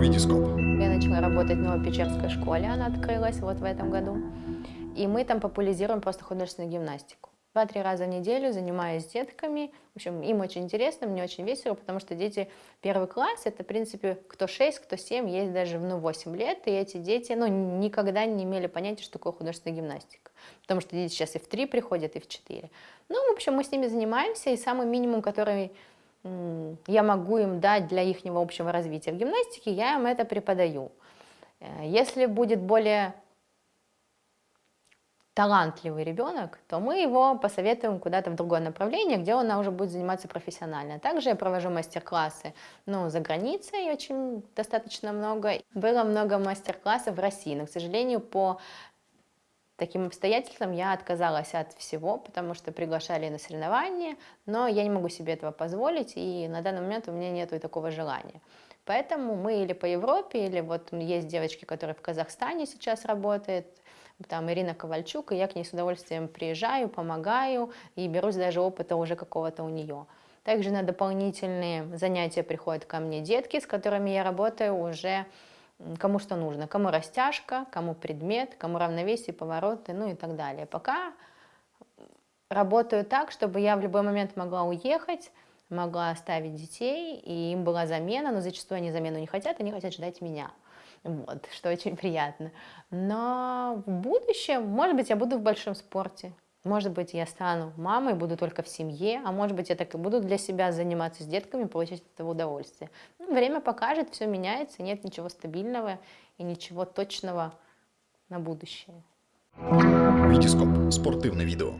Витископ. Я начала работать в Новопечерской школе, она открылась вот в этом году. И мы там популяризируем просто художественную гимнастику. Два-три раза в неделю занимаюсь с детками. В общем, им очень интересно, мне очень весело, потому что дети первый класс, это, в принципе, кто 6, кто 7, есть даже ну, 8 лет, и эти дети ну, никогда не имели понятия, что такое художественная гимнастика. Потому что дети сейчас и в 3 приходят, и в 4. Ну, в общем, мы с ними занимаемся, и самый минимум, который я могу им дать для их общего развития в гимнастике, я им это преподаю. Э, если будет более талантливый ребенок, то мы его посоветуем куда-то в другое направление, где он уже будет заниматься профессионально. Также я провожу мастер-классы ну, за границей, очень достаточно много. Было много мастер-классов в России, но, к сожалению, по таким обстоятельствам я отказалась от всего, потому что приглашали на соревнования, но я не могу себе этого позволить, и на данный момент у меня нет такого желания. Поэтому мы или по Европе, или вот есть девочки, которые в Казахстане сейчас работают, там Ирина Ковальчук, и я к ней с удовольствием приезжаю, помогаю и берусь даже опыта уже какого-то у нее. Также на дополнительные занятия приходят ко мне детки, с которыми я работаю уже кому что нужно, кому растяжка, кому предмет, кому равновесие, повороты, ну и так далее. Пока работаю так, чтобы я в любой момент могла уехать, могла оставить детей, и им была замена, но зачастую они замену не хотят, они хотят ждать меня. Вот, что очень приятно. Но в будущем, может быть, я буду в большом спорте, может быть, я стану мамой, буду только в семье, а может быть, я так и буду для себя заниматься с детками, получать от этого удовольствие. Ну, время покажет, все меняется, нет ничего стабильного и ничего точного на будущее. Витископ. Спортивное видео.